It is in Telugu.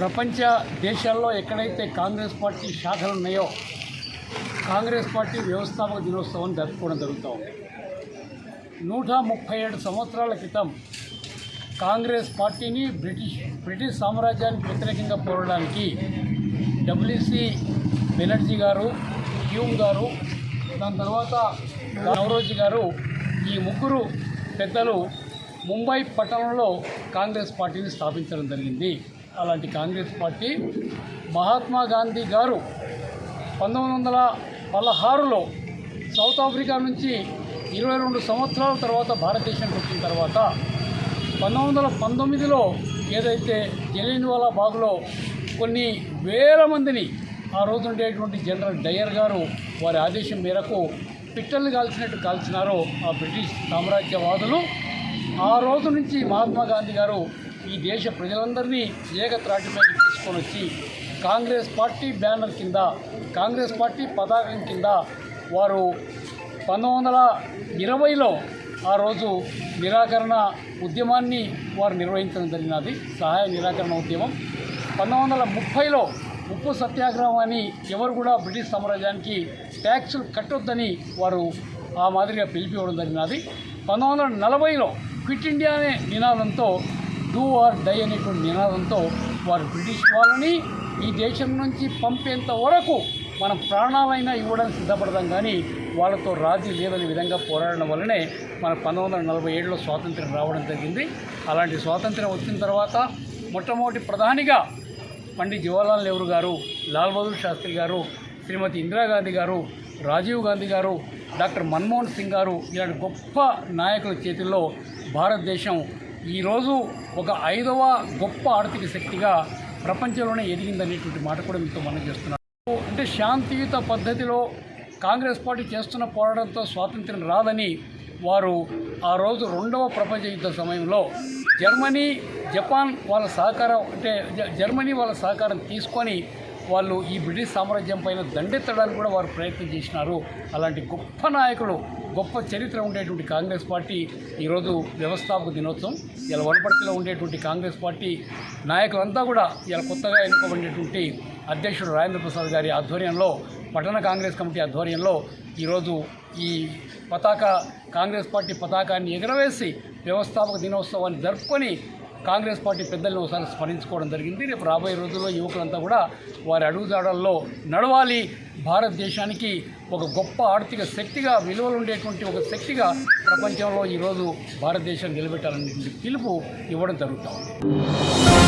ప్రపంచ దేశాల్లో ఎక్కడైతే కాంగ్రెస్ పార్టీ శాఖలు ఉన్నాయో కాంగ్రెస్ పార్టీ వ్యవస్థాపక దినోత్సవం జరుపుకోవడం జరుగుతూ ఉంది. నూట ముప్పై ఏడు సంవత్సరాల క్రితం కాంగ్రెస్ పార్టీని బ్రిటిష్ బ్రిటిష్ సామ్రాజ్యానికి వ్యతిరేకంగా పోరాడడానికి డబ్ల్యూసి బెనర్జీ గారు హ్యూమ్ గారు దాని తర్వాత నవరోజీ గారు ఈ ముగ్గురు పెద్దలు ముంబై పట్టణంలో కాంగ్రెస్ పార్టీని స్థాపించడం జరిగింది. అలాంటి కాంగ్రెస్ పార్టీ మహాత్మా గాంధీ గారు పంతొమ్మిది వందల పదహారులో సౌత్ ఆఫ్రికా నుంచి ఇరవై రెండు సంవత్సరాల తర్వాత భారతదేశానికి వచ్చిన తర్వాత పంతొమ్మిది వందల పంతొమ్మిదిలో ఏదైతే జలియన్వాలా బాగ్లో కొన్ని వేల మందిని ఆ రోజు ఉండేటువంటి జనరల్ డయర్ గారు వారి ఆదేశం మేరకు పిట్టలు కాల్చినట్టు కాల్చినారో ఆ బ్రిటిష్ సామ్రాజ్యవాదులు. ఆ రోజు నుంచి మహాత్మా గాంధీ గారు ఈ దేశ ప్రజలందరినీ ఏకత్రాటిపై తీసుకొని వచ్చి కాంగ్రెస్ పార్టీ బ్యానర్ కింద కాంగ్రెస్ పార్టీ పతాకం కింద వారు పంతొమ్మిది వందల ఇరవైలో ఆ రోజు నిరాకరణ ఉద్యమాన్ని వారు నిర్వహించడం జరిగినది సహాయ నిరాకరణ ఉద్యమం. పంతొమ్మిది వందల ముప్పైలో ఉప్పు సత్యాగ్రహం అని ఎవరు కూడా బ్రిటిష్ సామ్రాజ్యానికి ట్యాక్సులు కట్టొద్దని వారు ఆ మాదిరిగా పిలిపివ్వడం జరిగినది. పంతొమ్మిది వందల నలభైలో క్విట్ ఇండియా అనే నినాదంతో డూ ఆర్ డై అనేటువంటి నినాదంతో వారు బ్రిటిష్ వాళ్ళని ఈ దేశం నుంచి పంపేంత వరకు మనం ప్రాణాలైనా ఇవ్వడానికి సిద్ధపడదాం కానీ వాళ్ళతో రాజీ లేదనే విధంగా పోరాడడం వల్లనే మన పంతొమ్మిది వందల నలభై ఏడులో స్వాతంత్ర్యం రావడం జరిగింది. అలాంటి స్వాతంత్ర్యం వచ్చిన తర్వాత మొట్టమొదటి ప్రధానిగా పండిత్ జవహర్లాల్ నెహ్రూ గారు లాల్ బహదూర్ శాస్త్రి గారు శ్రీమతి ఇందిరాగాంధీ గారు రాజీవ్ గాంధీ గారు డాక్టర్ మన్మోహన్ సింగ్ గారు ఇలాంటి గొప్ప నాయకుల చేతుల్లో భారతదేశం ఈరోజు ఒక ఐదవ గొప్ప ఆర్థిక శక్తిగా ప్రపంచంలోనే ఎదిగిందనేటువంటి మాట కూడా మీతో మనం చేస్తున్నాను అంటే శాంతియుత పద్ధతిలో కాంగ్రెస్ పార్టీ చేస్తున్న పోరాటంతో స్వాతంత్రం రాదని వారు ఆ రోజు రెండవ ప్రపంచ యుద్ధ సమయంలో జర్మనీ జపాన్ వాళ్ళ సహకారం అంటే జర్మనీ వాళ్ళ సహకారం తీసుకొని వాళ్ళు ఈ బ్రిటిష్ సామ్రాజ్యం పైన దండెత్తడానికి కూడా వారు ప్రయత్నం చేసినారు. అలాంటి గొప్ప నాయకులు గొప్ప చరిత్ర ఉండేటువంటి కాంగ్రెస్ పార్టీ ఈరోజు వ్యవస్థాపక దినోత్సవం. ఇలా వనపర్తిలో ఉండేటువంటి కాంగ్రెస్ పార్టీ నాయకులంతా కూడా ఇలా కొత్తగా ఎన్నుకోబడినటువంటి అధ్యక్షుడు రాజేంద్ర ప్రసాద్ గారి ఆధ్వర్యంలో పట్టణ కాంగ్రెస్ కమిటీ ఆధ్వర్యంలో ఈరోజు ఈ పతాక కాంగ్రెస్ పార్టీ పతాకాన్ని ఎగరవేసి వ్యవస్థాపక దినోత్సవాన్ని జరుపుకొని కాంగ్రెస్ పార్టీ పెద్దలను ఒకసారి స్మరించుకోవడం జరిగింది. రేపు రాబోయే రోజుల్లో యువకులంతా కూడా వారి అడుగుజాడల్లో నడవాలి. భారతదేశానికి ఒక గొప్ప ఆర్థిక శక్తిగా విలువలు ఉండేటువంటి ఒక శక్తిగా ప్రపంచంలో ఈరోజు భారతదేశం నిలబెట్టాలనేటువంటి పిలుపు ఇవ్వడం జరుగుతుంది